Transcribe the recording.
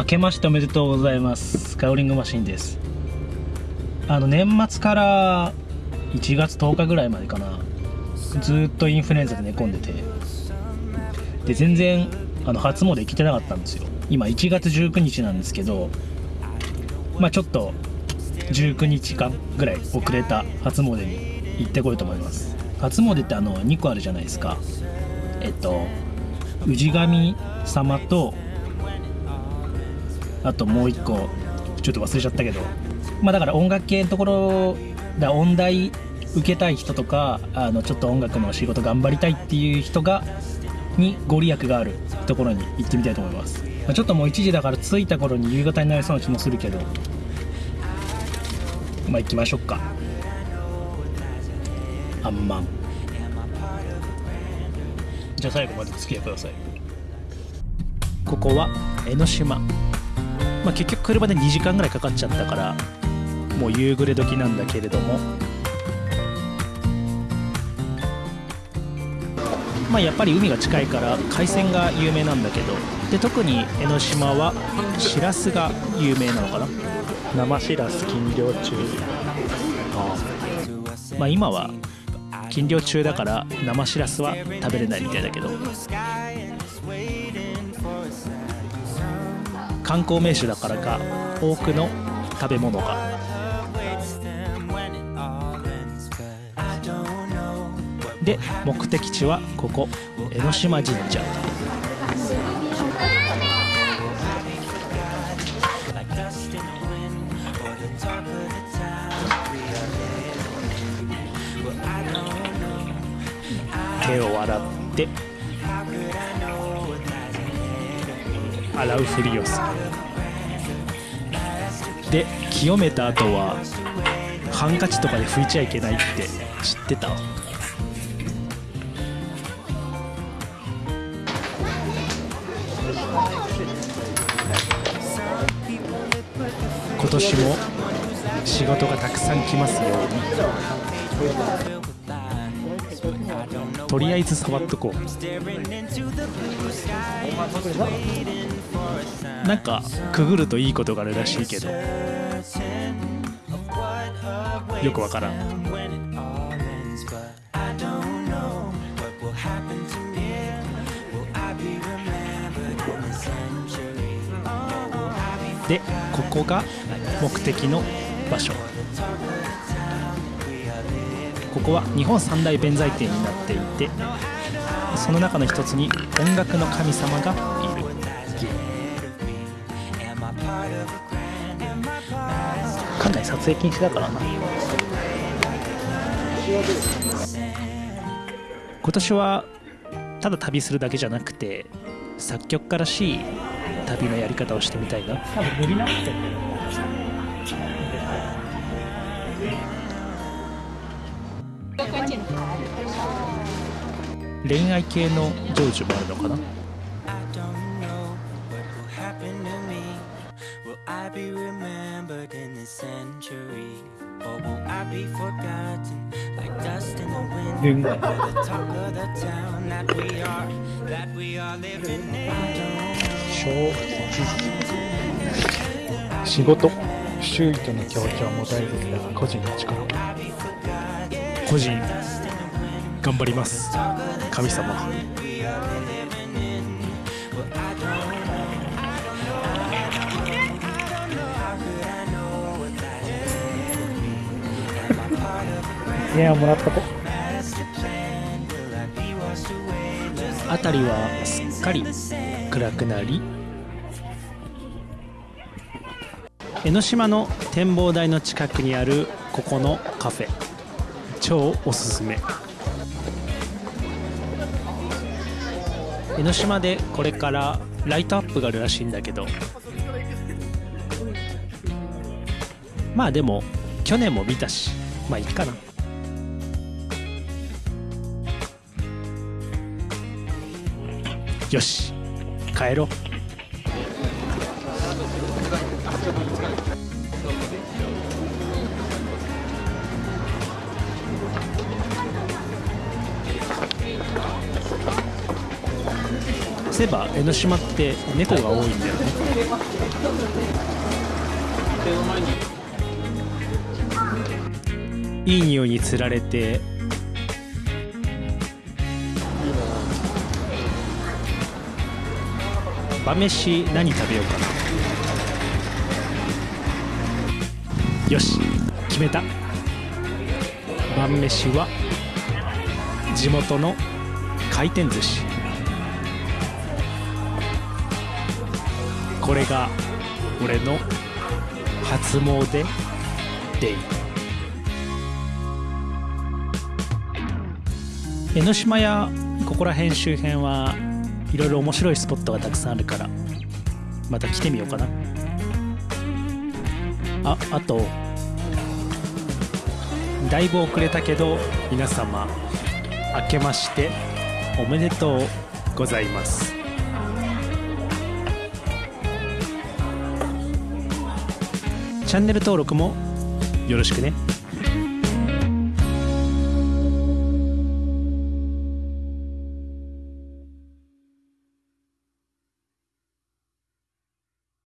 明けましておめでとうございます。カウリングマシンです。あの年末から1月10日ぐらいまでかな。ずっとインフルエンザで寝込んでて。で全然あの初詣行けてなかったんですよ。今1月19日なんですけどまあちょっと19日間ぐらい遅れた初詣に行ってこようと思います。初詣ってあの2個あるじゃないですか。えっと氏神様とあともう1個ちょっと忘れちゃったけど。まあだから音楽系のところだ音大受けたい人とかあのちょっと音楽の仕事頑張りたいっていう人がにご利益があるところに行ってみたいと思います、まあ、ちょっともう1時だから着いた頃に夕方になりそうな気もするけど。まあ行きましょうか。あんまん。じゃあ最後までお付き合いください。ここは江ノ島。まあ結局車で2時間ぐらいかかっちゃったからもう夕暮れ時なんだけれども。まあやっぱり海が近いから海鮮が有名なんだけどで特に江ノ島はしらすが有名なのかな。生しらす禁漁中。あまあ今は禁漁中だから生しらすは食べれないみたいだけど。観光名所だからか多くの食べ物が。で目的地はここ江ノ島神社。手を洗って洗うふりをする。で清めた後はハンカチとかで拭いちゃいけないって知ってた？今年も仕事がたくさん来ますように。とりあえず触っとこう。なんかくぐるといいことがあるらしいけど。よくわからん。でここが目的の場所。ここは日本三大弁財天になっていてその中の一つに音楽の神様がいる。館内撮影禁止だからな。今年はただ旅するだけじゃなくて作曲家らしい旅のやり方をしてみたいな。多分伸びなくて恋愛系の成就もあるのかな？恋愛仕事周囲との協調も大切だが個人の力個人頑張ります。神様。いやもらったと辺りはすっかり暗くなり。江ノ島の展望台の近くにあるここのカフェ超おすすめ。江ノ島でこれからライトアップがあるらしいんだけど。まあでも去年も見たし。まあいいかな。よし帰ろう。そういえば江ノ島って猫が多いんだよね。いい匂いにつられて。晩飯何食べようかな。よし決めた。晩飯は地元の回転寿司。これが俺の初詣デイ。江ノ島やここら辺周辺はいろいろ面白いスポットがたくさんあるからまた来てみようかな。ああとだいぶ遅れたけど皆様明けましておめでとうございます。チャンネル登録もよろしくね。